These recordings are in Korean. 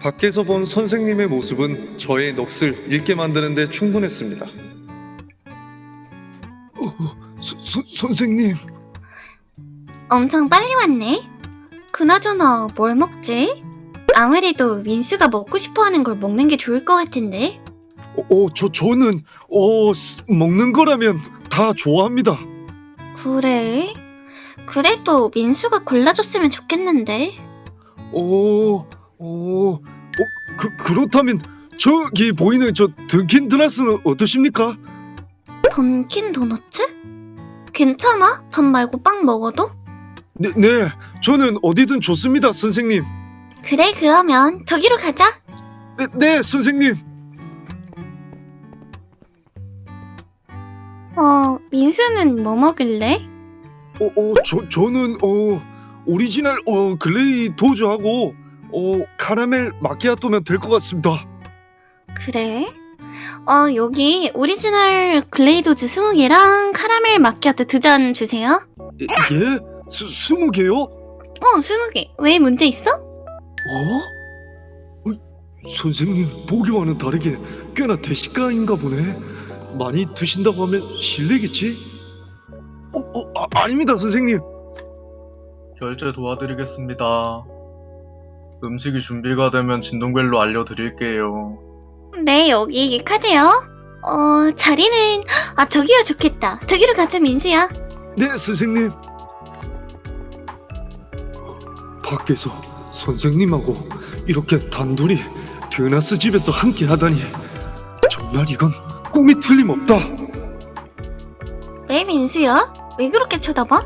밖에서 본 선생님의 모습은 저의 넋을 잃게 만드는 데 충분했습니다. 서, 서, 선생님, 엄청 빨리 왔네. 그나저나 뭘 먹지? 아무래도 민수가 먹고 싶어하는 걸 먹는 게 좋을 것 같은데. 어, 어, 저 저는 어 스- 먹는 거라면 다 좋아합니다. 그래? 그래도 민수가 골라줬으면 좋겠는데. 어, 어, 어, 그 그렇다면 저기 보이는 저 던킨 드나스는 어떠십니까? 던킨 도너츠? 괜찮아? 밥 말고 빵 먹어도? 네, 네, 저는 어디든 좋습니다, 선생님. 그래 그러면 저기로 가자. 네, 네, 선생님. 어 민수는 뭐 먹을래? 어, 어, 저 저는 어 오리지널 어 glazed하고 어 카라멜 마키아토면 될 것 같습니다. 그래? 어 여기 오리지널 glazed 20개랑 카라멜 마키아토 두 잔 주세요. 예? 예? 스, 스무 개요? 어 20개. 왜 문제 있어? 어? 어? 선생님 보기와는 다르게 꽤나 대식가인가 보네. 많이 드신다고 하면 실례겠지? 어, 어 아, 아닙니다 선생님. 결제 도와드리겠습니다. 음식이 준비가 되면 진동벨로 알려드릴게요. 네, 여기 카드요. 어, 자리는, 아, 저기요, 좋겠다. 저기로 가자, 민수야. 네 선생님. 밖에서 선생님하고 이렇게 단둘이 드나스 집에서 함께 하다니 정말 이건 꿈이 틀림없다. 네, 민수야. 왜 그렇게 쳐다봐?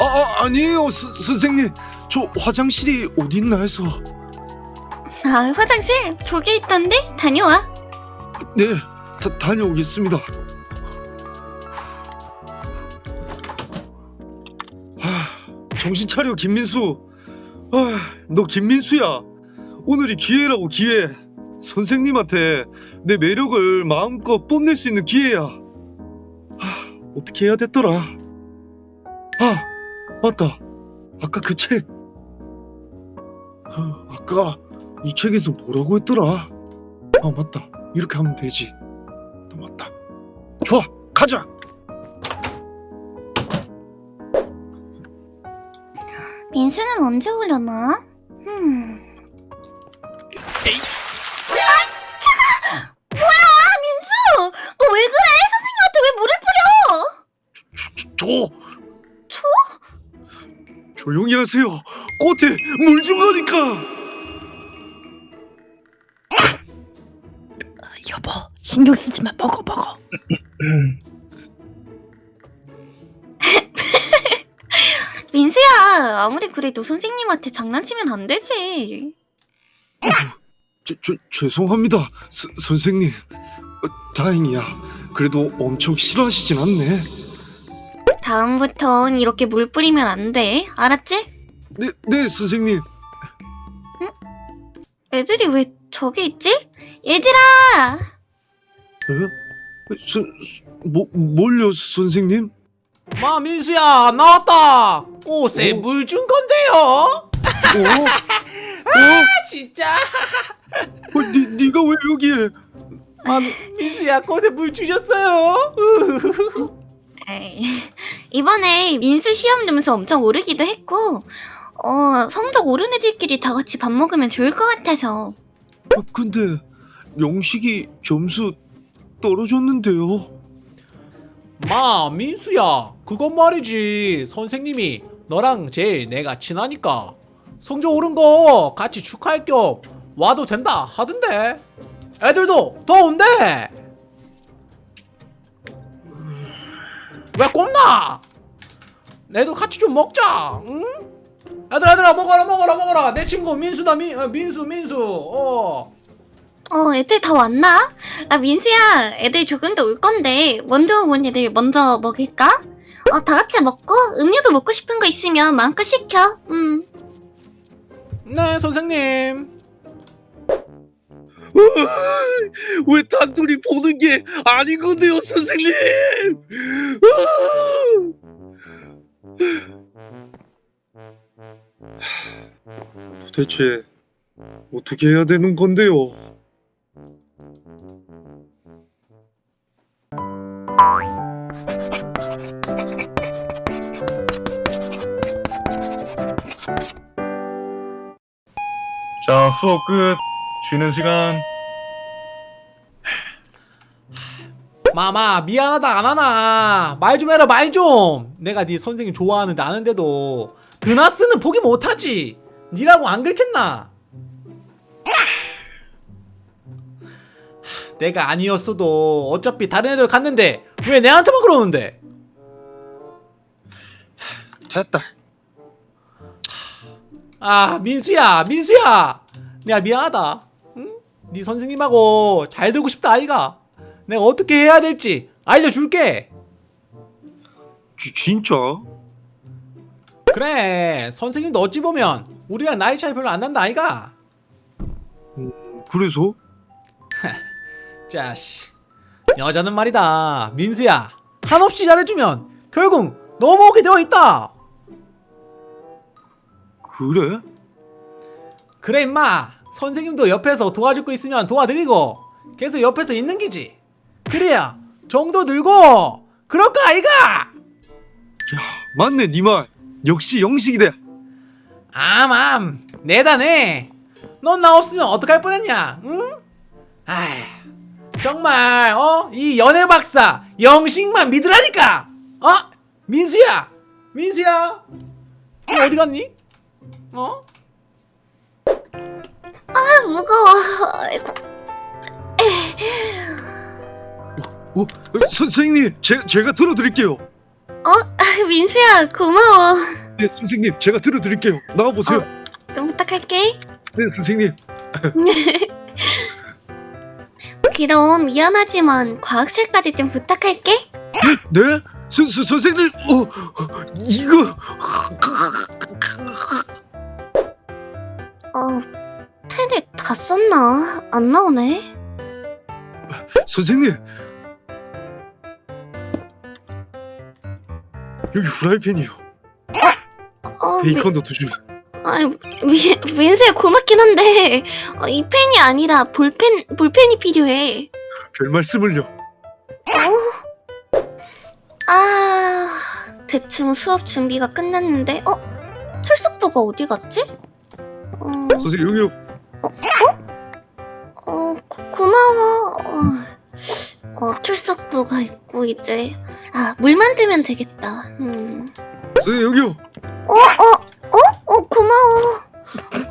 아, 아 아니에요 스, 선생님 저 화장실이 어딨나 해서 아, 화장실? 저기 있던데? 다녀와. 네 다, 다녀오겠습니다. 아, 정신 차려 김민수. 아, 너 김민수야. 오늘이 기회라고 기회. 선생님한테 내 매력을 마음껏 뽐낼 수 있는 기회야. 아, 어떻게 해야 됐더라. 아, 맞다. 아까 그 책. 아, 아까 이 책에서 뭐라고 했더라. 아, 맞다. 이렇게 하면 되지. 또 맞다. 좋아, 가자. 민수는 언제 오려나? 음. 조용히 하세요. 꽃에 물 준 거니까. 여보 신경 쓰지 마 먹어 먹어 민수야, 아무리 그래도 선생님한테 장난치면 안 되지. 저, 저, 죄송합니다, 스, 선생님. 어, 다행이야. 그래도 엄청 싫어하시진 않네. 다음부턴 이렇게 물 뿌리면 안 돼. 알았지? 네, 네, 선생님. 애들이 왜 저기 있지? 얘들아! 에? 서, 뭐, 뭘요, 선생님? 마 민수야 나왔다 꽃에 오. 물준 건데요 어? 아 진짜 어? 니, 니가 왜 여기에? 마 민수야 꽃에 물 주셨어요 에이, 이번에 민수 시험 점수 엄청 오르기도 했고, 어, 성적 오른 애들끼리 다 같이 밥 먹으면 좋을 것 같아서. 어, 근데 영식이 점수 떨어졌는데요. 마 민수야. 그건 말이지. 선생님이 너랑 제일 내가 친하니까. 성적 오른 거 같이 축하할 겸 와도 된다 하던데. 애들도 더 온대 왜 꼽나 애들 같이 좀 먹자 응? 얘들아 얘들아 먹어라 먹어라 먹어라 내 친구 민수다 민, 어, 민수 민수 어 어, 애들 다 왔나? 아, 민수야, 애들 조금 더 올 건데, 먼저 온 애들 먼저 먹을까? 어, 다 같이 먹고, 음료도 먹고 싶은 거 있으면 마음껏 시켜. 음. 네 선생님 어, 왜 단둘이 보는 게 아닌 건데요, 선생님? 도대체 어떻게 해야 되는 건데요? 자, 수업 끝. 쉬는 시간. 마마 미안하다 안 하나. 말 좀 해라 말 좀. 내가 네 선생님 좋아하는데 아는데도 드나스는 포기 못하지. 니라고 안 긁혔나? 하, 내가 아니었어도 어차피 다른 애들 갔는데 왜 내한테만 그러는데? 됐다. 아 민수야 민수야. 내가 미안하다. 응? 네 선생님하고 잘 되고 싶다 아이가 내가 어떻게 해야 될지 알려줄게. 지, 진짜? 그래 선생님도 어찌 보면 우리랑 나이 차이 별로 안 난다 아이가. 그래서? 자씨. 여자는 말이다. 민수야 한없이 잘해주면 결국 넘어오게 되어 있다. 그래? 그래 임마. 선생님도 옆에서 도와줄 거 있으면 도와드리고 계속 옆에서 있는 기지 그래야 정도 들고 그럴 거 아이가 맞네, 니 말. 역시 영식이다. 암암 내다네 넌 나 없으면 어떡할 뻔했냐 응? 아휴 정말 어? 이 연애 박사 영식만 믿으라니까 어? 민수야 민수야 너 어디 갔니? 어? 아 무거워. 아이고. 어, 선생님, 제, 제가 들어드릴게요. 어? 아, 민수야 고마워. 네, 선생님, 제가 들어드릴게요. 나와보세요. 좀 부탁할게. 네, 선생님. 그럼 미안하지만 과학실까지 좀 부탁할게. 네? 선, 선, 선생님, 어, 이거. 어, 펜을 다 썼나? 안 나오네. 선생님. 여기 프라이팬이요. 어, 미, 베이컨도 두 줄. 아니, 미, 민수야 고맙긴 한데 어, 이 펜이 아니라 볼펜 볼펜이 필요해. 별 말씀을요. 어? 아, 대충 수업 준비가 끝났는데, 어? 출석부가 어디 갔지? 어, 선생님, 여기요. 어, 고, 고마워. 어, 어, 출석부가 있고 이제 아, 물 만들면 되겠다. 음. 선생님, 여기요. 어, 어, 어, 어, 고마워.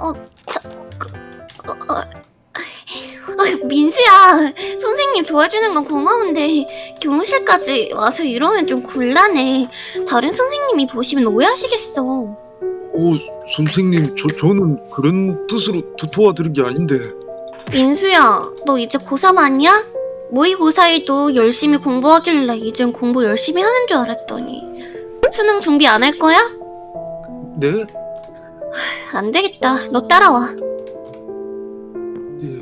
어, 자, 그, 어, 어, 아, 민수야, 선생님 도와주는 건 고마운데 교무실까지 와서 이러면 좀 곤란해. 다른 선생님이 보시면 오해하시겠어. 오, 선생님, 저, 저는 그런 뜻으로 도, 도와드린 게 아닌데. 민수야, 너 이제 고3 아니야? 모의고사에도 열심히 공부하길래 이젠 공부 열심히 하는 줄 알았더니 수능 준비 안 할 거야? 네? 안 되겠다. 너 따라와. 네.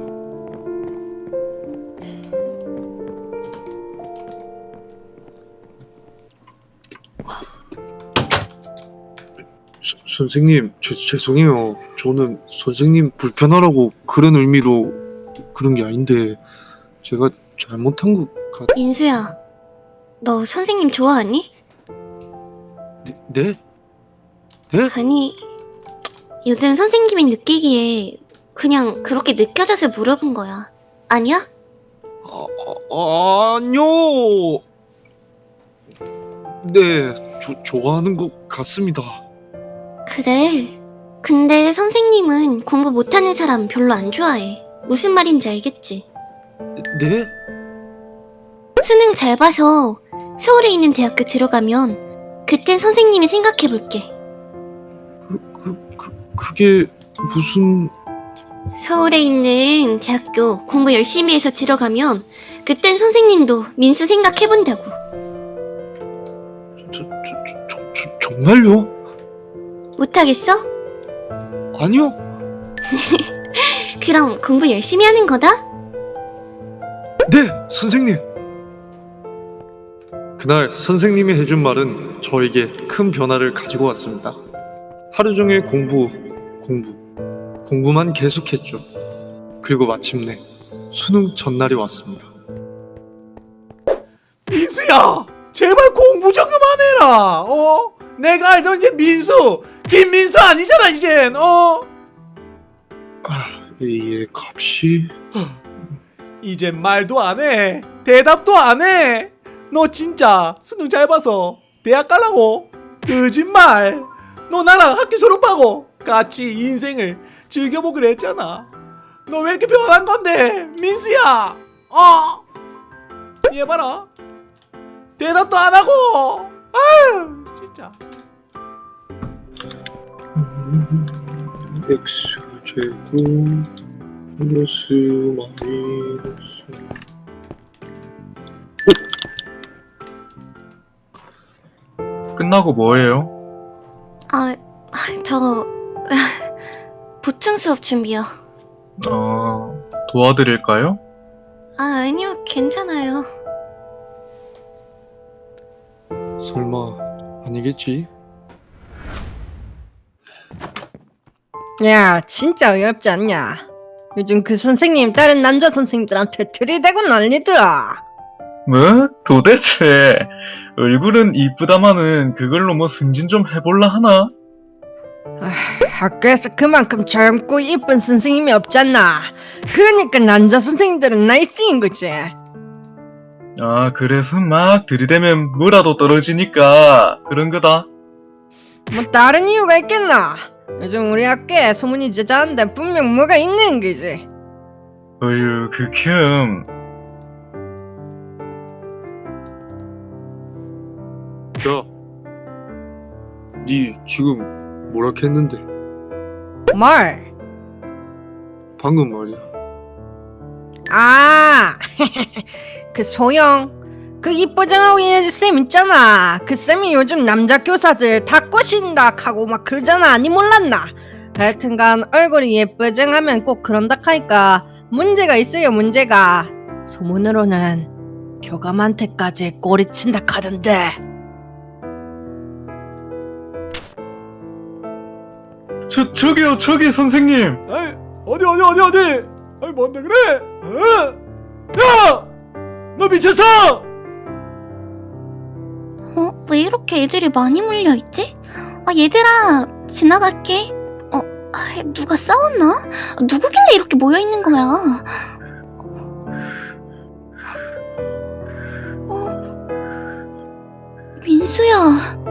서- 선생님, 죄, 죄송해요. 저는 선생님 불편하라고 그런 의미로 그런 게 아닌데 제가 잘못한 것 같... 민수야, 너 선생님 좋아하니? 네? 네? 아니, 요즘 선생님이 느끼기에 그냥 그렇게 느껴져서 물어본 거야. 아니야? 아, 아, 아니요. 네, 조, 좋아하는 것 같습니다. 그래. 근데 선생님은 공부 못하는 사람 별로 안 좋아해. 무슨 말인지 알겠지? 네? 수능 잘 봐서 서울에 있는 대학교 들어가면 그땐 선생님이 생각해 볼게. 그, 그, 그게 무슨... 서울에 있는 대학교 공부 열심히 해서 들어가면 그땐 선생님도 민수 생각해 본다고. 저, 저, 저, 저, 저, 정말요? 못하겠어? 아니요. 그럼 공부 열심히 하는 거다? 네, 선생님. 그날 선생님이 해준 말은 저에게 큰 변화를 가지고 왔습니다. 하루 종일 공부, 공부, 공부만 계속했죠. 그리고 마침내 수능 전날이 왔습니다. 민수야 제발 공부 좀 그만해라 어? 내가 알던 이제 민수 김민수 아니잖아 이젠 어? 아, A의 값이 이젠 말도 안 해. 대답도 안 해 너 진짜 수능 잘 봐서 대학 가려고? 거짓말. 너 나랑 학교 졸업하고 같이 인생을 즐겨보기로 했잖아. 너 왜 이렇게 변한 건데 민수야? 어? 얘 봐라. 대답도 안 하고. 아유 진짜. X 제곱 플러스 마이너스 끝나고 뭐해요? 아, 저 보충 수업 준비요. 어, 도와드릴까요? 아, 아니요, 괜찮아요. 설마 아니겠지? 야 진짜 어이없지 않냐 요즘 그 선생님 다른 남자 선생님들한테 들이대고 난리더라. 뭐? 도대체 얼굴은 이쁘다마는 그걸로 뭐 승진 좀 해볼라 하나? 아, 학교에서 그만큼 젊고 이쁜 선생님이 없잖아. 그러니까 남자 선생님들은 나이 쓰인 거지. 아 그래서 막 들이대면 뭐라도 떨어지니까 그런 거다. 뭐 다른 이유가 있겠나 요즘 우리 학교에 소문이 제자한데 분명 뭐가 있는 거지 어휴 극혐 야, 니 지금 뭐라 했는데? 뭘? 방금 말이야. 아, 그 소영, 그 이뻐정하고 이녀지 쌤 있잖아. 그 쌤이 요즘 남자 교사들 다 꼬신다 하고 막 그러잖아. 니 몰랐나? 하여튼간 얼굴이 예쁘정하면 꼭 그런다 하니까 문제가 있어요. 문제가 소문으로는 교감한테까지 꼬리친다 하던데. 저, 저기요 저기 선생님 에이, 어디 어디 어디 어디 아이 뭔데 그래 어? 야너 미쳤어 어, 왜 이렇게 애들이 많이 몰려있지? 아, 얘들아, 지나갈게. 어, 아, 누가 싸웠나? 누구길래 이렇게 모여있는 거야? 어, 민수야.